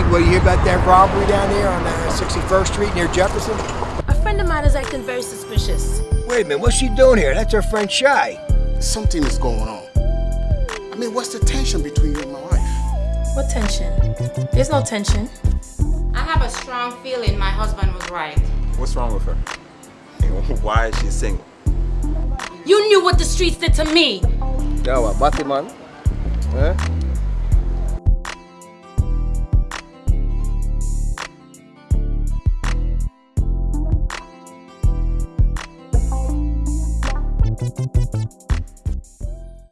what do you hear about that robbery down there on uh, 61st Street near Jefferson? A friend of mine is acting very suspicious. Wait a minute, what's she doing here? That's her friend Shy. Something is going on. I mean, what's the tension between you and my wife? What tension? There's no tension. I have a strong feeling my husband was right. What's wrong with her? Why is she single? You knew what the streets did to me. Yawa, Batman. Eh?